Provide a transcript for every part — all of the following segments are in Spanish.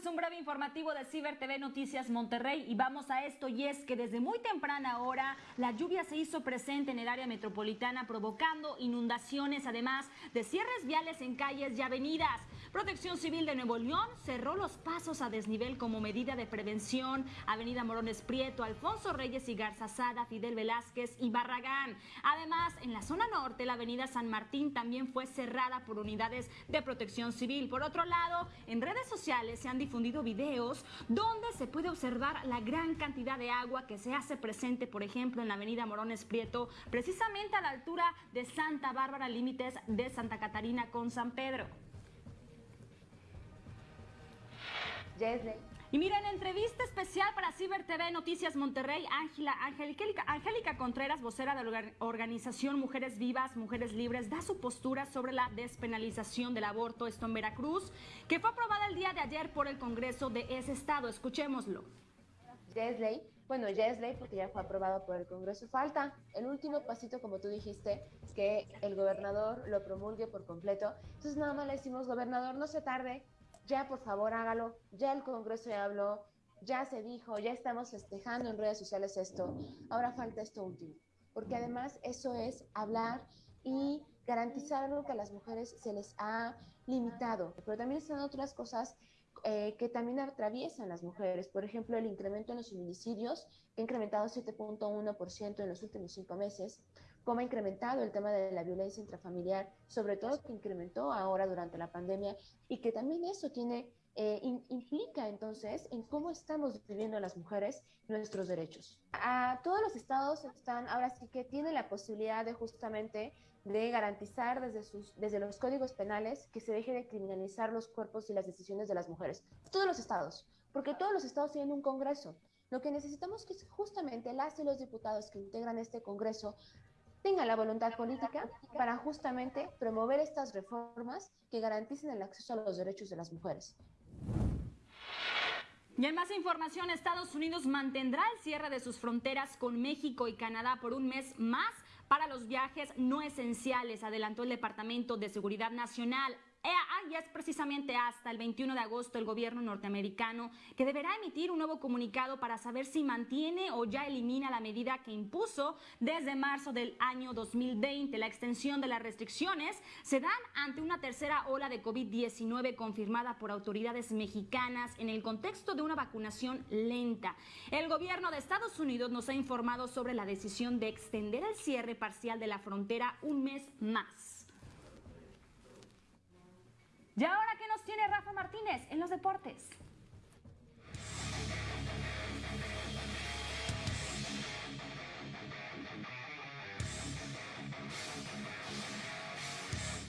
breve informativo de Ciber TV Noticias Monterrey y vamos a esto y es que desde muy temprana hora la lluvia se hizo presente en el área metropolitana provocando inundaciones además de cierres viales en calles y avenidas. Protección Civil de Nuevo León cerró los pasos a desnivel como medida de prevención. Avenida Morones Prieto, Alfonso Reyes y Garza Sada, Fidel Velázquez y Barragán. Además, en la zona norte, la avenida San Martín también fue cerrada por unidades de protección civil. Por otro lado, en redes sociales se han difundido videos donde se puede observar la gran cantidad de agua que se hace presente, por ejemplo, en la avenida Morones Prieto, precisamente a la altura de Santa Bárbara, límites de Santa Catarina con San Pedro. Y miren, entrevista especial para Ciber TV Noticias Monterrey, Ángela, Angélica, Angélica Contreras, vocera de la organización Mujeres Vivas, Mujeres Libres, da su postura sobre la despenalización del aborto, esto en Veracruz, que fue aprobada el día de ayer por el Congreso de ese estado. Escuchémoslo. Ya es ley, bueno, ya es ley porque ya fue aprobado por el Congreso. Falta el último pasito, como tú dijiste, que el gobernador lo promulgue por completo. Entonces nada más le decimos, gobernador, no se tarde, ya por favor hágalo, ya el Congreso ya habló, ya se dijo, ya estamos festejando en redes sociales esto, ahora falta esto último, porque además eso es hablar y garantizar algo que a las mujeres se les ha limitado, pero también están otras cosas eh, que también atraviesan las mujeres. Por ejemplo, el incremento en los feminicidios, que ha incrementado 7.1% en los últimos cinco meses, cómo ha incrementado el tema de la violencia intrafamiliar, sobre todo que incrementó ahora durante la pandemia, y que también eso tiene, eh, implica entonces en cómo estamos viviendo las mujeres nuestros derechos. A todos los estados están, ahora sí que tienen la posibilidad de justamente de garantizar desde, sus, desde los códigos penales que se deje de criminalizar los cuerpos y las decisiones de las mujeres. Todos los estados, porque todos los estados tienen un Congreso. Lo que necesitamos es justamente las y los diputados que integran este Congreso tengan la voluntad política para justamente promover estas reformas que garanticen el acceso a los derechos de las mujeres. Y en más información, Estados Unidos mantendrá el cierre de sus fronteras con México y Canadá por un mes más para los viajes no esenciales, adelantó el Departamento de Seguridad Nacional. Y es precisamente hasta el 21 de agosto el gobierno norteamericano que deberá emitir un nuevo comunicado para saber si mantiene o ya elimina la medida que impuso desde marzo del año 2020. La extensión de las restricciones se dan ante una tercera ola de COVID-19 confirmada por autoridades mexicanas en el contexto de una vacunación lenta. El gobierno de Estados Unidos nos ha informado sobre la decisión de extender el cierre parcial de la frontera un mes más. ¿Y ahora qué nos tiene Rafa Martínez en los deportes?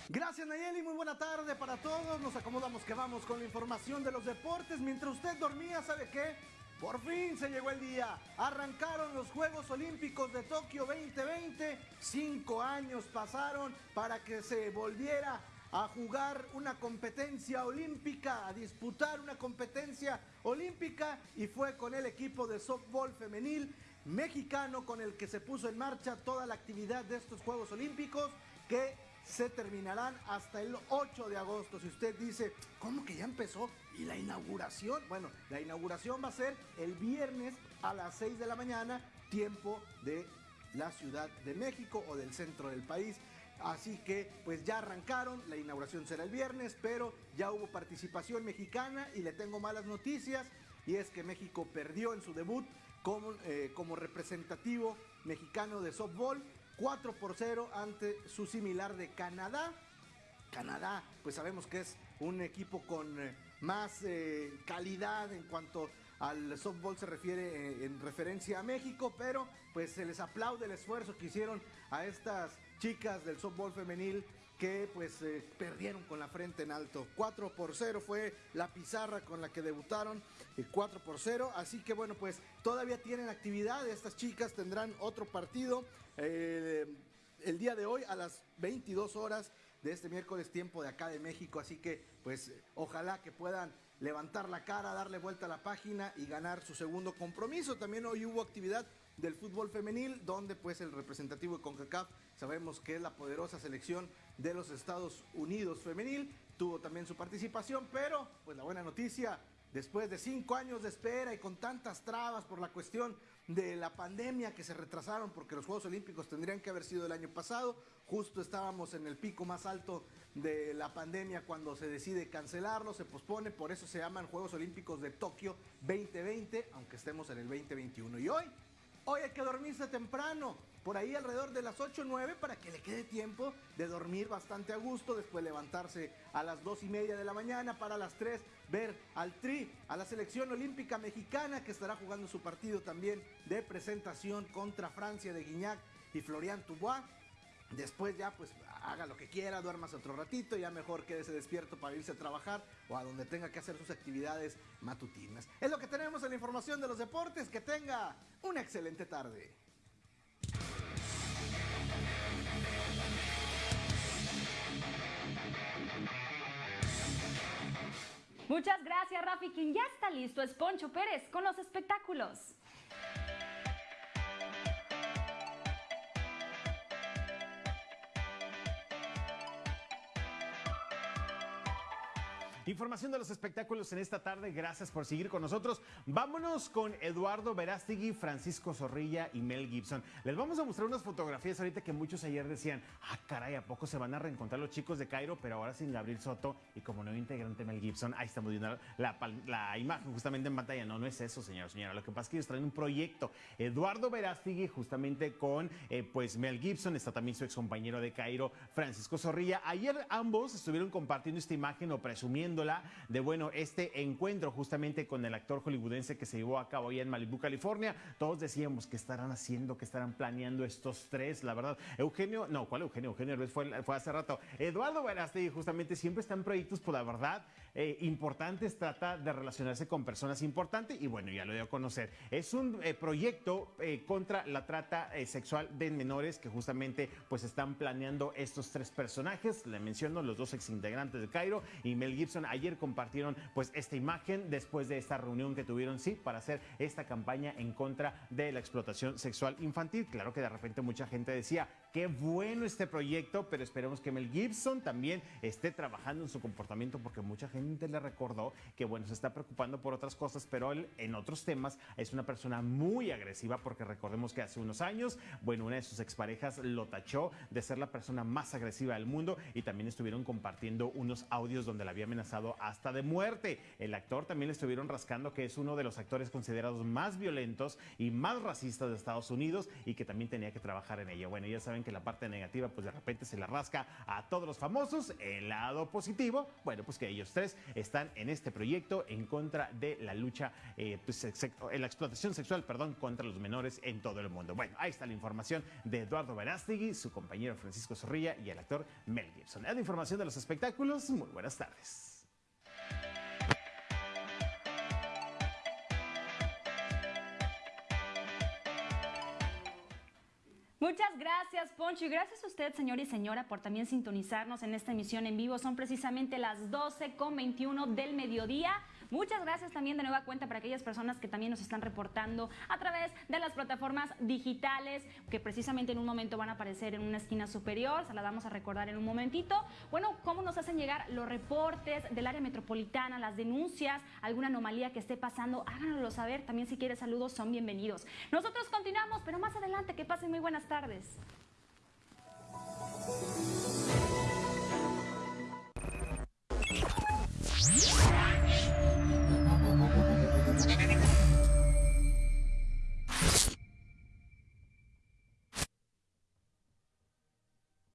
Gracias Nayeli, muy buena tarde para todos. Nos acomodamos que vamos con la información de los deportes. Mientras usted dormía, ¿sabe qué? Por fin se llegó el día. Arrancaron los Juegos Olímpicos de Tokio 2020. Cinco años pasaron para que se volviera a jugar una competencia olímpica, a disputar una competencia olímpica y fue con el equipo de softball femenil mexicano con el que se puso en marcha toda la actividad de estos Juegos Olímpicos que se terminarán hasta el 8 de agosto. Si usted dice, ¿cómo que ya empezó? ¿Y la inauguración? Bueno, la inauguración va a ser el viernes a las 6 de la mañana, tiempo de la Ciudad de México o del centro del país. Así que pues ya arrancaron, la inauguración será el viernes, pero ya hubo participación mexicana y le tengo malas noticias y es que México perdió en su debut como, eh, como representativo mexicano de softball 4 por 0 ante su similar de Canadá. Canadá, pues sabemos que es un equipo con eh, más eh, calidad en cuanto al softball se refiere en referencia a México, pero pues se les aplaude el esfuerzo que hicieron a estas chicas del softball femenil que pues eh, perdieron con la frente en alto. 4 por 0 fue la pizarra con la que debutaron, 4 por 0. Así que bueno, pues todavía tienen actividad. Estas chicas tendrán otro partido eh, el día de hoy a las 22 horas de este miércoles tiempo de acá de México. Así que pues ojalá que puedan levantar la cara, darle vuelta a la página y ganar su segundo compromiso. También hoy hubo actividad del fútbol femenil, donde pues el representativo de CONCACAF, sabemos que es la poderosa selección de los Estados Unidos femenil, tuvo también su participación, pero pues la buena noticia, después de cinco años de espera y con tantas trabas por la cuestión de la pandemia que se retrasaron porque los Juegos Olímpicos tendrían que haber sido el año pasado, justo estábamos en el pico más alto de la pandemia cuando se decide cancelarlo, se pospone, por eso se llaman Juegos Olímpicos de Tokio 2020, aunque estemos en el 2021. Y hoy, hoy hay que dormirse temprano, por ahí alrededor de las 8 o 9 para que le quede tiempo de dormir bastante a gusto, después levantarse a las 2 y media de la mañana para las 3 ver al Tri, a la selección olímpica mexicana que estará jugando su partido también de presentación contra Francia de Guignac y Florian Tubois. Después ya pues haga lo que quiera, duermas otro ratito, ya mejor quédese despierto para irse a trabajar o a donde tenga que hacer sus actividades matutinas. Es lo que tenemos en la información de los deportes. Que tenga una excelente tarde. Muchas gracias, Rafi. Quien ya está listo es Poncho Pérez con los espectáculos. Información de los espectáculos en esta tarde. Gracias por seguir con nosotros. Vámonos con Eduardo Verástegui, Francisco Zorrilla y Mel Gibson. Les vamos a mostrar unas fotografías ahorita que muchos ayer decían, ah, caray, ¿a poco se van a reencontrar los chicos de Cairo? Pero ahora sin Gabriel Soto y como nuevo integrante Mel Gibson. Ahí estamos viendo la, imagen justamente en pantalla. No, no es eso, señor, señora. Lo que pasa es que ellos traen un proyecto. Eduardo Verástegui justamente con eh, pues Mel Gibson. Está también su ex compañero de Cairo, Francisco Zorrilla. Ayer ambos estuvieron compartiendo esta imagen o presumiendo de, bueno, este encuentro justamente con el actor hollywoodense que se llevó a cabo allá en Malibu, California. Todos decíamos que estarán haciendo, que estarán planeando estos tres, la verdad. Eugenio, no, ¿cuál Eugenio? Eugenio fue, fue hace rato. Eduardo Verástegui justamente siempre está en proyectos, por la verdad, eh, importantes, trata de relacionarse con personas importantes y bueno, ya lo dio a conocer. Es un eh, proyecto eh, contra la trata sexual de menores que justamente pues están planeando estos tres personajes. Le menciono los dos exintegrantes de Cairo y Mel Gibson. Ayer compartieron pues esta imagen después de esta reunión que tuvieron, sí, para hacer esta campaña en contra de la explotación sexual infantil. Claro que de repente mucha gente decía, Qué bueno este proyecto, pero esperemos que Mel Gibson también esté trabajando en su comportamiento porque mucha gente le recordó que, bueno, se está preocupando por otras cosas, pero él en otros temas es una persona muy agresiva porque recordemos que hace unos años, bueno, una de sus exparejas lo tachó de ser la persona más agresiva del mundo y también estuvieron compartiendo unos audios donde la había amenazado hasta de muerte. El actor también le estuvieron rascando que es uno de los actores considerados más violentos y más racistas de Estados Unidos y que también tenía que trabajar en ello. Bueno, ya saben que la parte negativa pues de repente se la rasca a todos los famosos. El lado positivo, bueno, pues que ellos tres están en este proyecto en contra de la lucha, eh, pues, la explotación sexual, perdón, contra los menores en todo el mundo. Bueno, ahí está la información de Eduardo Verástegui, su compañero Francisco Zorrilla y el actor Mel Gibson. La información de los espectáculos, muy buenas tardes. Muchas gracias, Poncho, y gracias a usted, señor y señora, por también sintonizarnos en esta emisión en vivo. Son precisamente las 12 con 21 del mediodía. Muchas gracias también de nueva cuenta para aquellas personas que también nos están reportando a través de las plataformas digitales que precisamente en un momento van a aparecer en una esquina superior. Se la vamos a recordar en un momentito. Bueno, cómo nos hacen llegar los reportes del área metropolitana, las denuncias, alguna anomalía que esté pasando, háganoslo saber. También si quiere saludos son bienvenidos. Nosotros continuamos, pero más adelante que pasen muy buenas tardes.